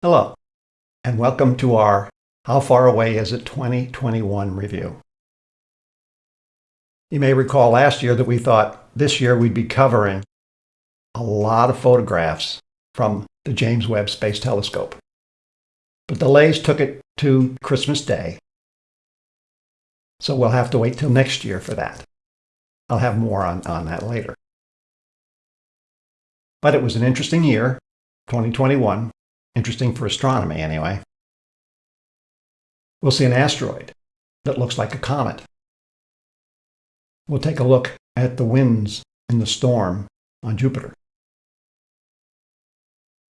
Hello, and welcome to our How Far Away Is It 2021 review. You may recall last year that we thought this year we'd be covering a lot of photographs from the James Webb Space Telescope. But delays took it to Christmas Day, so we'll have to wait till next year for that. I'll have more on, on that later. But it was an interesting year, 2021, Interesting for astronomy, anyway. We'll see an asteroid that looks like a comet. We'll take a look at the winds in the storm on Jupiter.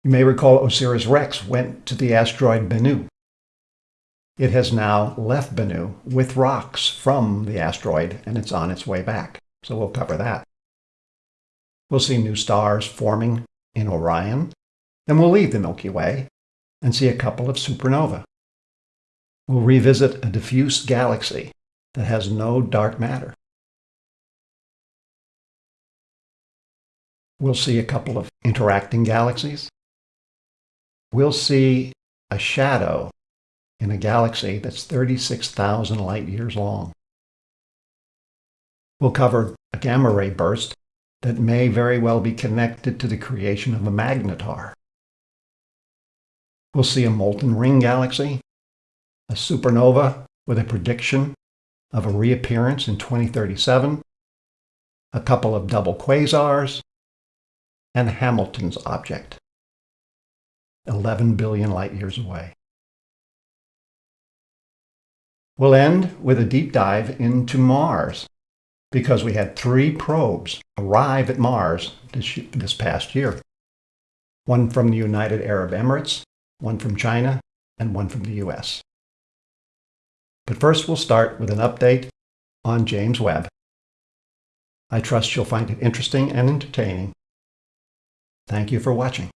You may recall OSIRIS-REx went to the asteroid Bennu. It has now left Bennu with rocks from the asteroid, and it's on its way back. So we'll cover that. We'll see new stars forming in Orion then we'll leave the Milky Way and see a couple of supernovae. We'll revisit a diffuse galaxy that has no dark matter. We'll see a couple of interacting galaxies. We'll see a shadow in a galaxy that's 36,000 light years long. We'll cover a gamma ray burst that may very well be connected to the creation of a magnetar. We'll see a molten ring galaxy, a supernova with a prediction of a reappearance in 2037, a couple of double quasars, and Hamilton's object, 11 billion light years away. We'll end with a deep dive into Mars, because we had three probes arrive at Mars this, this past year. One from the United Arab Emirates, one from China, and one from the US. But first we'll start with an update on James Webb. I trust you'll find it interesting and entertaining. Thank you for watching.